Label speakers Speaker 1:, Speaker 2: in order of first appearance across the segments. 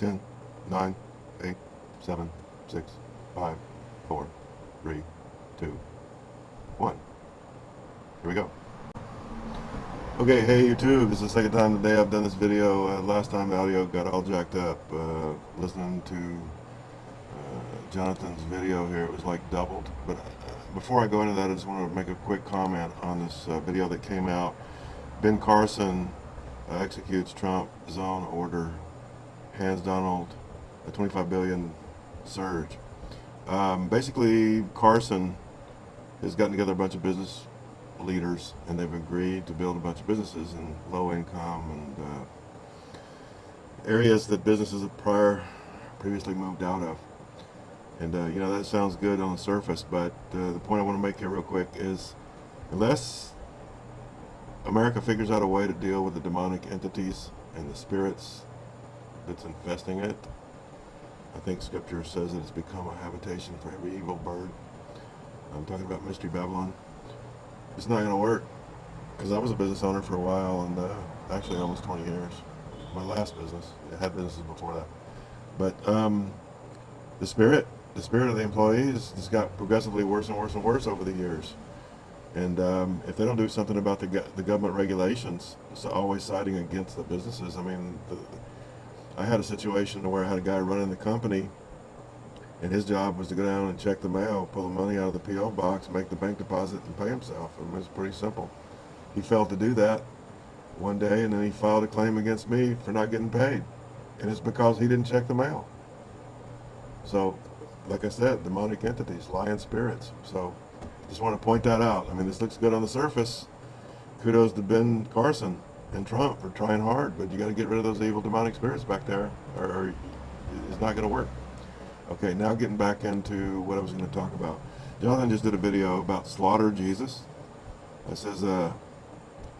Speaker 1: 10, 9, 8, 7, 6, 5, 4, 3, 2, 1. Here we go. Okay, hey YouTube, this is the second time today I've done this video. Uh, last time the audio got all jacked up. Uh, listening to uh, Jonathan's video here, it was like doubled. But uh, before I go into that, I just want to make a quick comment on this uh, video that came out. Ben Carson uh, executes Trump zone order hands Donald a 25 billion surge. Um, basically, Carson has gotten together a bunch of business leaders and they've agreed to build a bunch of businesses in low income and uh, areas that businesses have prior previously moved out of. And uh, you know, that sounds good on the surface, but uh, the point I want to make here real quick is unless America figures out a way to deal with the demonic entities and the spirits that's infesting it, I think scripture says that it's become a habitation for every evil bird. I'm talking about Mystery Babylon. It's not going to work because I was a business owner for a while and uh, actually almost 20 years. My last business. I had businesses before that. But um, the spirit, the spirit of the employees has got progressively worse and worse and worse over the years. And um, if they don't do something about the, the government regulations, it's always siding against the businesses. I mean, the, I had a situation where I had a guy running the company and his job was to go down and check the mail, pull the money out of the P.O. box, make the bank deposit, and pay himself. And it was pretty simple. He failed to do that one day, and then he filed a claim against me for not getting paid. And it's because he didn't check the mail. So, like I said, demonic entities, lying spirits. So, just want to point that out. I mean, this looks good on the surface. Kudos to Ben Carson and Trump for trying hard, but you got to get rid of those evil demonic spirits back there, or it's not going to work. Okay, now getting back into what I was going to talk about. Jonathan just did a video about slaughter Jesus. It says, uh,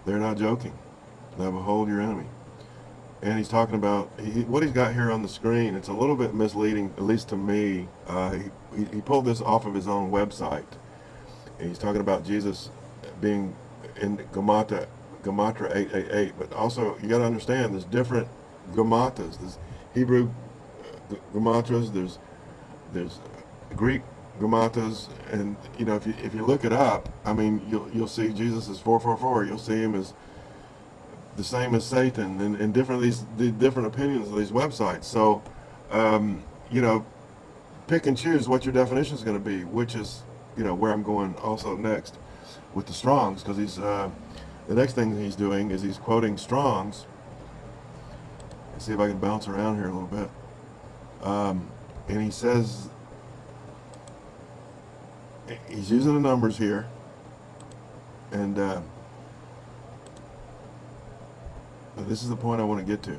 Speaker 1: they're not joking. Now behold your enemy. And he's talking about, he, what he's got here on the screen, it's a little bit misleading, at least to me. Uh, he, he pulled this off of his own website. And he's talking about Jesus being in Gamata, Gematria 888. But also, you got to understand, there's different Gematas. There's Hebrew uh, Gematras, there's there's Greek Gematas, and you know if you if you look it up, I mean you'll you'll see Jesus is four four four. You'll see him as the same as Satan, and, and different these the different opinions of these websites. So um, you know, pick and choose what your definition is going to be, which is you know where I'm going also next with the Strongs, because he's uh, the next thing he's doing is he's quoting Strongs. Let's see if I can bounce around here a little bit. Um, and he says he's using the numbers here and uh, this is the point I want to get to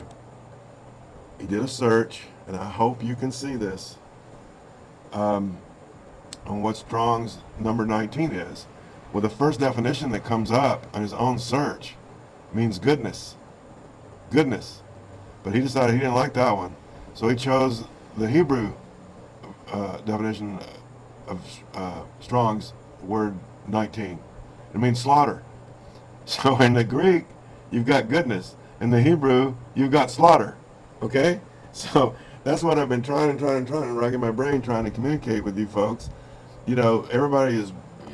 Speaker 1: he did a search and I hope you can see this um, on what Strong's number 19 is well the first definition that comes up on his own search means goodness goodness but he decided he didn't like that one so he chose the Hebrew uh, definition of uh, Strong's word 19. It means slaughter. So in the Greek, you've got goodness. In the Hebrew, you've got slaughter. Okay? So that's what I've been trying and trying and trying and racking my brain trying to communicate with you folks. You know, everybody is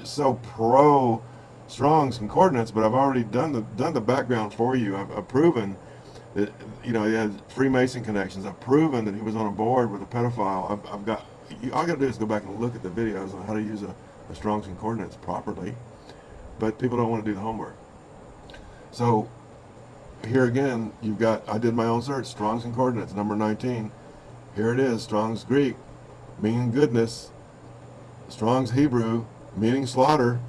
Speaker 1: so pro Strong's concordance, but I've already done the done the background for you. I've, I've proven that you know he has Freemason connections. I've proven that he was on a board with a pedophile. I've, I've got you, all I got to do is go back and look at the videos on how to use a, a Strong's Concordance properly, but people don't want to do the homework. So here again, you've got, I did my own search, Strong's Concordance, number 19. Here it is, Strong's Greek, meaning goodness, Strong's Hebrew, meaning slaughter.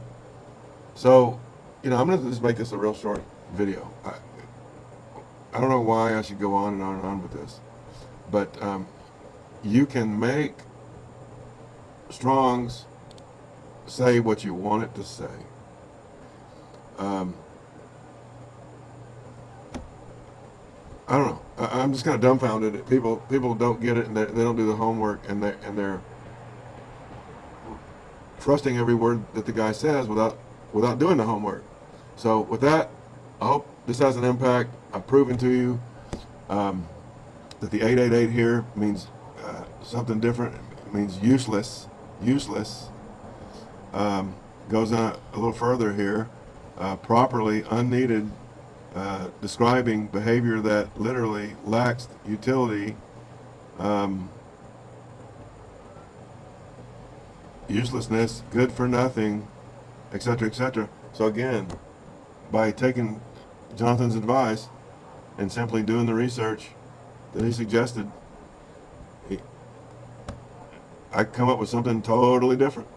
Speaker 1: So, you know, I'm going to just make this a real short video. I, I don't know why I should go on and on and on with this, but um, you can make Strong's say what you want it to say. Um, I don't know. I, am just kind of dumbfounded. People people don't get it and they, they don't do the homework and they and they're trusting every word that the guy says without without doing the homework. So with that, I hope this has an impact. I've proven to you um, that the 888 here means uh, something different It means useless, useless. Um, goes on a, little further here. Uh, properly, unneeded, uh, describing behavior that literally lacks utility, um, uselessness, good for nothing, etc., etc. So again, by taking Jonathan's advice and simply doing the research that he suggested, he, I come up with something totally different.